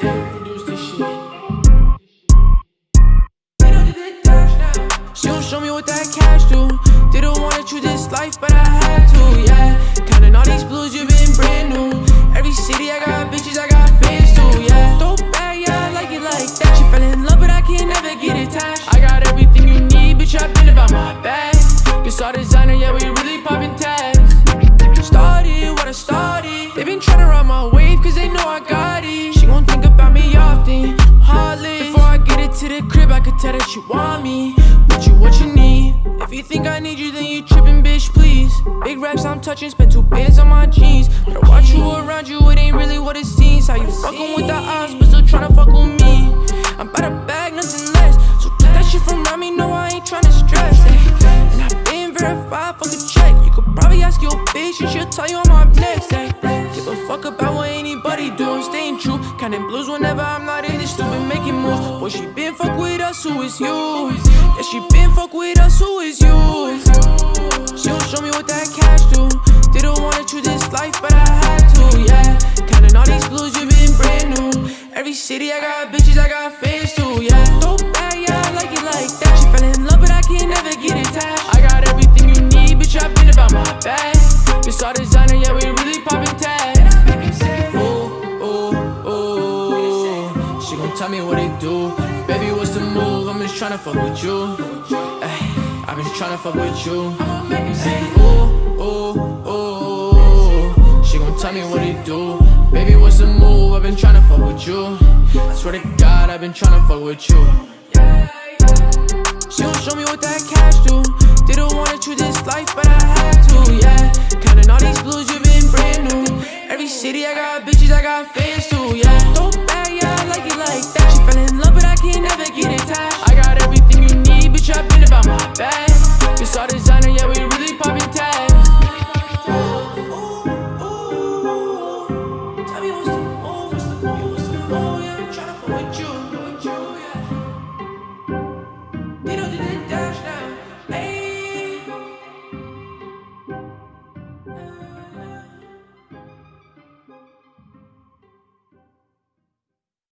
She don't show me what that cash do. Didn't wanna choose this life, but I had to, yeah. Counting all these blues, you've been brand new. Every city, I got bitches, I got fans too, yeah. Throw back, yeah, I like it like that. She fell in love, but I can never get attached. I got everything you need, bitch, I've been about my bag. Guess all designer, yeah, we really popping tags. I could tell that she want me. What you, what you need. If you think I need you, then you trippin', bitch, please. Big racks I'm touching, spent two bands on my jeans. Better watch who around you, it ain't really what it seems. How you fucking with the odds, but still tryna fuck with me. I'm about to bag, nothing less. So keep that shit from around me, no, I ain't tryna stress. eh. And I've been verified, fuck a check. You could probably ask your bitch, and she'll tell you I'm up next. eh. Give a fuck about what anybody do, I'm staying true. Counting blues whenever I'm not in this stupid making moves. Boy, she been fuck with us, who is you? Yeah, she been fuck with us, who is you? She don't show me what that cash do. Didn't wanna choose this life, but I had to, yeah. Counting all these blues, you been brand new. Every city, I got bitches, I got fans too, yeah. Throw back, yeah, I like it like that. She fell in love, but I can never get attached. I got everything you need, bitch, I been about my bag. This all designer, yeah, we really popping tags. Ooh, ooh, ooh. She gon' tell me what it do. Tryna fuck with you. I've been tryna fuck with you. Ooh, ooh, oh, ooh. She gon' tell me what it do. Baby, what's the move? I've been tryna fuck with you. I swear to God, I've been tryna fuck with you. She don't show me what that cash do. Didn't wanna choose this life, but I had to, yeah. Counting all these blues, you've been brand new. Every city, I got bitches, I got fans too, yeah.